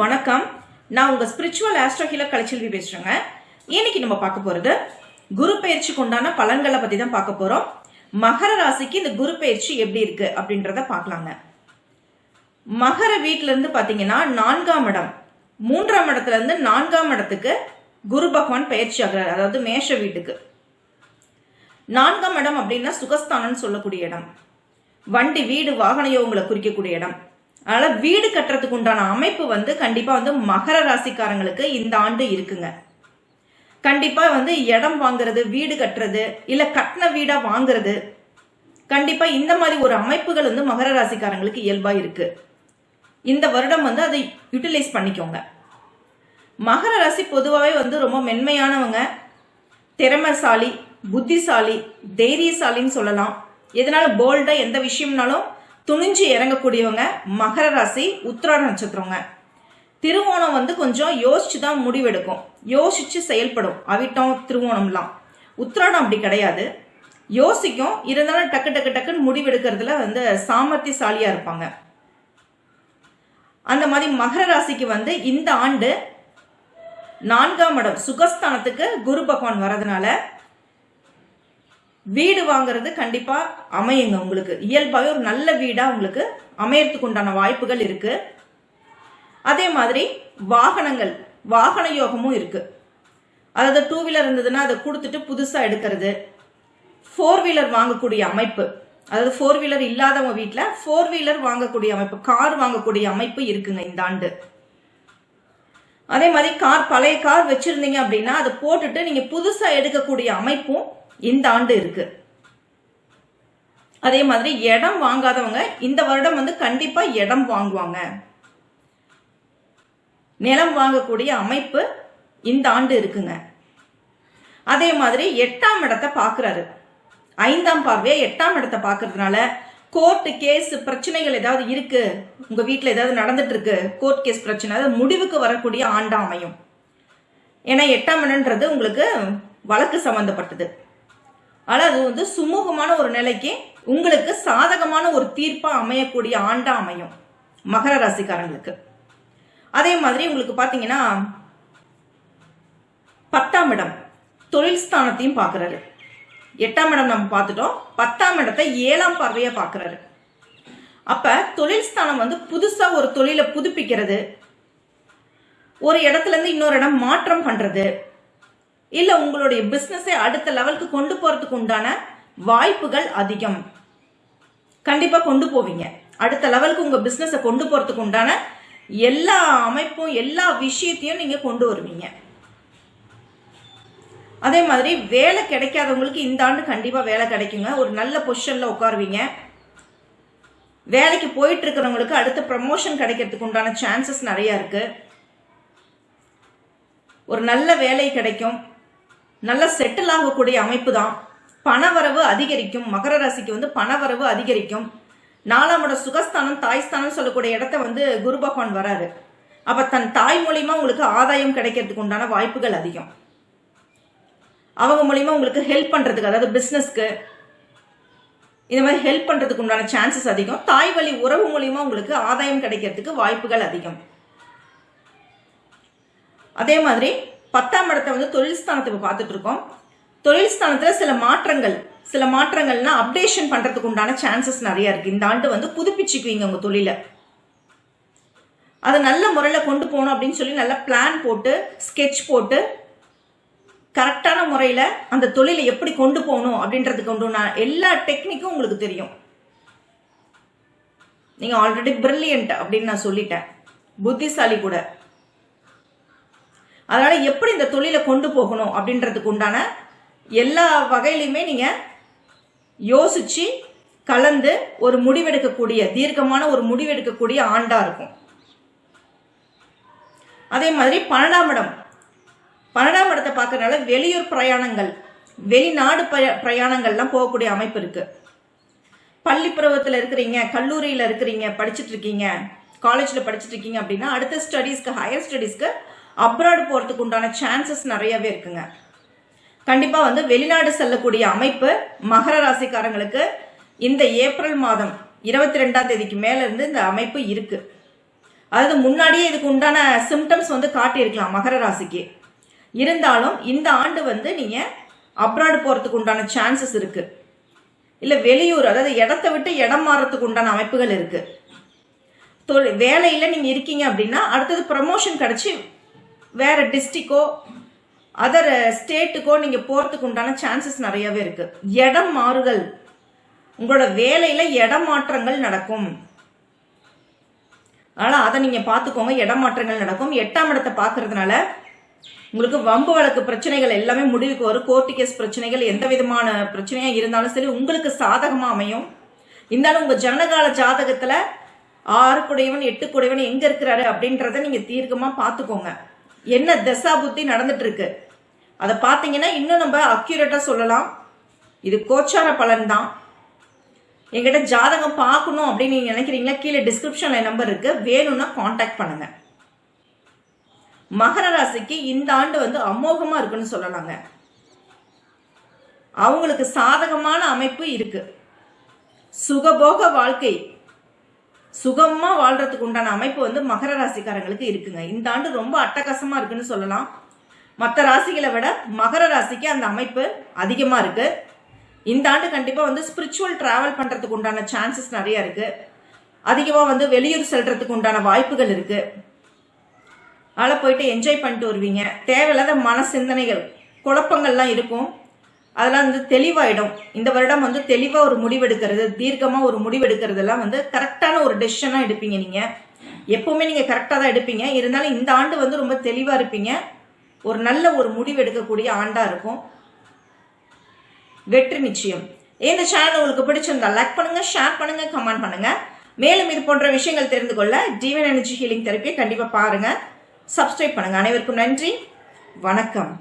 வணக்கம். நான் உங்க ஸ்பிரிச்சுவல் ஆஸ்ட்ரோ ஹீலர் கலைச்செல்வி பேசுறேங்க. இன்னைக்கு நம்ம பார்க்க போறது குரு பயிற்சிக்கு உண்டான பலன்களை பத்தி தான் பார்க்க போறோம். மகர ராசிக்கு இந்த குரு பயிற்சி எப்படி இருக்கு அப்படின்றத பார்க்கலாங்க. மகர வீட்டிலேருந்து இருந்து பாத்தீங்கன்னா நான்காம் இடம். மூன்றாம் இடத்துல இருந்து நான்காம் இடத்துக்கு குரு பகவான் பயிற்சி ஆகிறார். அதாவது மேஷ வீட்டுக்கு. நான்காம் இடம் அப்படின்னா சுகஸ்தானம்னு சொல்லக்கூடிய இடம். வண்டி வீடு வாகன யோகங்களை குறிக்கக்கூடிய இடம். அதனால வீடு கட்டுறதுக்கு உண்டான அமைப்பு வந்து கண்டிப்பா வந்து மகர ராசிக்காரங்களுக்கு இந்த ஆண்டு இருக்குங்க. கண்டிப்பா வந்து இடம் வாங்குறது வீடு கட்டுறது இல்ல கட்டின வீடா வாங்குறது கண்டிப்பா இந்த மாதிரி ஒரு அமைப்புகள் வந்து மகர ராசிக்காரங்களுக்கு இயல்பா இருக்கு. இந்த வருடம் வந்து அதை யூட்டிலைஸ் பண்ணிக்கோங்க. மகர ராசி பொதுவாகவே வந்து ரொம்ப மென்மையானவங்க. திறமைசாலி புத்திசாலி தைரியசாலின்னு சொல்லலாம். எதனால போல்டா எந்த விஷயம்னாலும் துணிஞ்சு இறங்கக்கூடியவங்க மகர ராசி உத்திராட நட்சத்திரங்க. திருவோணம் வந்து கொஞ்சம் யோசிச்சு தான் முடிவெடுக்கும். யோசிச்சு செயல்படும். அவிட்டம் திருவோணம்லாம். உத்திராடம் அப்படி கிடையாது. யோசிக்கும். இருந்தாலும் டக்கு டக்கு டக்குன்னு முடிவெடுக்கிறதுல வந்து சாமர்த்தியசாலியா இருப்பாங்க. அந்த மாதிரி மகர ராசிக்கு வந்து இந்த ஆண்டு நான்காம் இடம் சுகஸ்தானத்துக்கு குரு பகவான் வரதுனால வீடு வாங்குறது கண்டிப்பா அமையுங்க உங்களுக்கு. இயல்பாகவே ஒரு நல்ல வீடா உங்களுக்கு அமையறதுக்கு உண்டான வாய்ப்புகள் இருக்கு. அதே மாதிரி வாகனங்கள் வாகன யோகமும் இருக்கு. அதாவது டூ வீலர் இருந்ததுன்னா அதை கொடுத்துட்டு புதுசா எடுக்கிறது. ஃபோர் வீலர் வாங்கக்கூடிய அமைப்பு. அதாவது ஃபோர் வீலர் இல்லாதவங்க வீட்டில் ஃபோர் வீலர் வாங்கக்கூடிய அமைப்பு கார் வாங்கக்கூடிய அமைப்பு இருக்குங்க இந்த ஆண்டு. அதே மாதிரி கார் பழைய கார் வச்சிருந்தீங்க அப்படின்னா அதை போட்டுட்டு நீங்க புதுசா எடுக்கக்கூடிய அமைப்பும் இந்த ஆண்டு இருக்கு. அதே மாதிரி இடம் வாங்காதவங்க இந்த வருடம் வந்து கண்டிப்பா இடம் வாங்குவாங்க. நிலம் வாங்கக்கூடிய அமைப்பு இந்த ஆண்டு இருக்குங்க. அதே மாதிரி எட்டாம் இடத்தை பார்க்குறாரு ஐந்தாம் பார்வையை எட்டாம் இடத்தை பார்க்கறதுனால கோர்ட்டு கேஸ் பிரச்சனைகள் ஏதாவது இருக்கு? உங்க வீட்டில் ஏதாவது நடந்துட்டு இருக்கு? கோர்ட் கேஸ் பிரச்சனை அது முடிவுக்கு வரக்கூடிய ஆண்டா அமையும். ஏன்னா எட்டாம் இடன்றது உங்களுக்கு வழக்கு சம்பந்தப்பட்டது. ஆனால் அது வந்து சுமூகமான ஒரு நிலைக்கு உங்களுக்கு சாதகமான ஒரு தீர்ப்பாக அமையக்கூடிய ஆண்டா அமையும். மகர ராசிக்காரங்களுக்கு. அதே மாதிரி உங்களுக்கு பார்த்தீங்கன்னா பத்தாம் இடம் தொழில் ஸ்தானத்தையும் பார்க்குறாரு. எட்டாம் இடம் நம்ம பார்த்துட்டோம். பத்தாம் இடத்தை ஏழாம் பார்வையாக பார்க்குறாரு. அப்போ தொழில் ஸ்தானம் வந்து புதுசாக ஒரு தொழிலை புதுப்பிக்கிறது. ஒரு இடத்துலேருந்து இன்னொரு இடம் மாற்றம் பண்ணுறது இல்ல உங்களுடைய பிசினஸை அடுத்த லெவலுக்கு கொண்டு போறதுக்கு உண்டான வாய்ப்புகள் அதிகம். கண்டிப்பா கொண்டு போவீங்க. அடுத்த லெவலுக்கு உங்க பிஸ்னஸை கொண்டு போறதுக்கு உண்டான எல்லா அமைப்பும் எல்லா விஷயத்தையும் நீங்க கொண்டு வருவீங்க. அதே மாதிரி வேலை கிடைக்காதவங்களுக்கு இந்த ஆண்டு கண்டிப்பா வேலை கிடைக்குங்க. ஒரு நல்ல பொசிஷன்ல உட்காருவீங்க. வேலைக்கு போயிட்டு இருக்கிறவங்களுக்கு அடுத்த ப்ரமோஷன் கிடைக்கிறதுக்கு உண்டான சான்சஸ் நிறைய இருக்கு. ஒரு நல்ல வேலை கிடைக்கும். நல்ல செட்டில் ஆகக்கூடிய அமைப்பு தான் பணவரவு அதிகரிக்கும். மகர ராசிக்கு வந்து பணவரவு அதிகரிக்கும். நாலாம் இடம் சுகஸ்தானம் தாய்ஸ்தானம் சொல்லக்கூடிய இடத்த வந்து குரு பகவான் வராரு. அப்ப தன் தாய் மூலியமா உங்களுக்கு ஆதாயம் கிடைக்கிறதுக்கு உண்டான வாய்ப்புகள் அதிகம். அவங்க மூலியமா உங்களுக்கு ஹெல்ப் பண்றதுக்கு அதாவது பிசினஸ்க்கு இந்த மாதிரி ஹெல்ப் பண்றதுக்கு உண்டான சான்சஸ் அதிகம். தாய் வழி உறவு மூலியமா உங்களுக்கு ஆதாயம் கிடைக்கிறதுக்கு வாய்ப்புகள் அதிகம். அதே மாதிரி பத்தாம் இடத்தை வந்து தொழில் ஸ்தானத்தை பார்த்துட்டு இருக்கோம் தொழில் ஸ்தானத்தில் சில மாற்றங்கள் சில மாற்றங்கள்னா அப்டேஷன் பண்றதுக்கு உண்டான சான்சஸ் நிறைய இருக்கு. இந்த ஆண்டு வந்து புதுப்பிச்சுக்குவீங்க உங்க தொழிலை. அதை நல்ல முறையில் கொண்டு போகணும் அப்படின்னு சொல்லி நல்ல பிளான் போட்டு ஸ்கெட்ச் போட்டு கரெக்டான முறையில் அந்த தொழிலை எப்படி கொண்டு போகணும் அப்படின்றதுக்கு உண்டு எல்லா டெக்னிக்கும் உங்களுக்கு தெரியும். நீங்கள் ஆல்ரெடி பிரில்லியன்ட் அப்படின்னு நான் சொல்லிட்டேன். புத்திசாலி கூட. அதனால எப்படி இந்த தொழிலை கொண்டு போகணும் அப்படின்றதுக்கு உண்டான எல்லா வகையிலையுமே நீங்க யோசிச்சு கலந்து ஒரு முடிவெடுக்கக்கூடிய தீர்க்கமான ஒரு முடிவெடுக்கக்கூடிய ஆண்டா இருக்கும். அதே மாதிரி பன்னெண்டாம் இடம். பன்னெண்டாம் இடத்தை பார்க்கறதுனால வெளியூர் பிரயாணங்கள் வெளிநாடு பிரயாணங்கள்லாம் போகக்கூடிய அமைப்பு இருக்கு. பள்ளி பருவத்தில் இருக்கிறீங்க கல்லூரியில் இருக்கிறீங்க படிச்சுட்டு இருக்கீங்க காலேஜில் படிச்சுட்டு இருக்கீங்க அப்படின்னா அடுத்த ஸ்டடீஸ்க்கு ஹையர் ஸ்டடீஸ்க்கு அப்ராட் போகிறதுக்கு உண்டான சான்சஸ் நிறையவே இருக்குங்க. கண்டிப்பாக வந்து வெளிநாடு செல்லக்கூடிய அமைப்பு மகர ராசிக்காரங்களுக்கு இந்த ஏப்ரல் மாதம் இருபத்தி ரெண்டாம் தேதிக்கு மேலேருந்து இந்த அமைப்பு இருக்குது அதாவது முன்னாடியே இதுக்கு உண்டான சிம்டம்ஸ் வந்து காட்டியிருக்கலாம் மகர ராசிக்கு. இருந்தாலும் இந்த ஆண்டு வந்து நீங்கள் அப்ராடு போகிறதுக்கு உண்டான சான்சஸ் இருக்குது இல்லை வெளியூர் அதாவது இடத்த விட்டு இடம் மாறுறதுக்கு உண்டான அமைப்புகள் இருக்குது தொழில் வேலையில் நீங்கள் இருக்கீங்க அப்படின்னா அடுத்தது ப்ரமோஷன் கிடச்சி வேற டிஸ்ட்ரிக்கோ அதர் ஸ்டேட்டுக்கோ நீங்க போறதுக்கு உண்டான சான்சஸ் நிறையவே இருக்கு. இடம் மாறுதல். உங்களோட வேலையில இடம் மாற்றங்கள் நடக்கும். அதனால அதை நீங்க பாத்துக்கோங்க இடம் மாற்றங்கள் நடக்கும். எட்டாம் இடத்தை பாக்குறதுனால உங்களுக்கு வம்பு வழக்கு பிரச்சனைகள் எல்லாமே முடிவுக்கு வரும். கோர்ட்டு கேஸ் பிரச்சனைகள் எந்த விதமான பிரச்சனையா இருந்தாலும் சரி உங்களுக்கு சாதகமா அமையும். இருந்தாலும் உங்க ஜனகால ஜாதகத்துல ஆறு குடையவன் எட்டு குடையவன் எங்க இருக்கிறாரு அப்படின்றத நீங்க தீர்க்கமா பாத்துக்கோங்க என்ன தசா புத்தி நடந்துட்டு இருக்கு. அதை பார்த்தீங்கன்னா இன்னும் நம்ம அக்யூரேட்டாக சொல்லலாம். இது கோச்சார பலன் தான். எங்கிட்ட ஜாதகம் பார்க்கணும் அப்படின்னு நீங்க நினைக்கிறீங்களா? கீழே டிஸ்கிரிப்ஷன்ல நம்பர் இருக்கு. வேணும்னா காண்டாக்ட் பண்ணுங்க. மகர ராசிக்கு இந்த ஆண்டு வந்து அமோகமா இருக்குன்னு சொல்லலாங்க. அவங்களுக்கு சாதகமான அமைப்பு இருக்கு. சுகபோக வாழ்க்கை. சுகமா வாழ்றதுக்கு உண்டான அமைப்பு வந்து மகர ராசிக்காரங்களுக்கு இருக்குங்க. இந்த ஆண்டு ரொம்ப அட்டகாசமா இருக்குன்னு சொல்லலாம். மற்ற ராசிகளை விட மகர ராசிக்கு அந்த அமைப்பு அதிகமா இருக்கு. இந்த ஆண்டு கண்டிப்பா வந்து ஸ்பிரிச்சுவல் டிராவல் பண்றதுக்கு உண்டான சான்சஸ் நிறைய இருக்கு. அதிகமா வந்து வெளியூர் செல்றதுக்கு உண்டான வாய்ப்புகள் இருக்கு. அதில் போயிட்டு என்ஜாய் பண்ணிட்டு வருவீங்க. தேவையில்லாத மன சிந்தனைகள் குழப்பங்கள்லாம் இருக்கும். அதெல்லாம் வந்து தெளிவாயிடும். இந்த வருடம் வந்து தெளிவாக ஒரு முடிவெடுக்கிறது தீர்க்கமாக ஒரு முடிவெடுக்கிறதெல்லாம் வந்து கரெக்டான ஒரு டெசிஷனாக எடுப்பீங்க நீங்கள் எப்பவுமே நீங்கள் கரெக்டாக தான் எடுப்பீங்க. இருந்தாலும் இந்த ஆண்டு வந்து ரொம்ப தெளிவாக இருப்பீங்க. ஒரு நல்ல ஒரு முடிவு எடுக்கக்கூடிய ஆண்டாக இருக்கும். வெற்றி நிச்சயம். இந்த சேனல் உங்களுக்கு பிடிச்சிருந்தா லைக் பண்ணுங்க ஷேர் பண்ணுங்க கமெண்ட் பண்ணுங்க. மேலும் இது போன்ற விஷயங்கள் தெரிந்து கொள்ள டிவன் எனர்ஜி ஹீலிங் தெரப்பியை கண்டிப்பாக பாருங்க. சப்ஸ்கிரைப் பண்ணுங்க. அனைவருக்கும் நன்றி. வணக்கம்.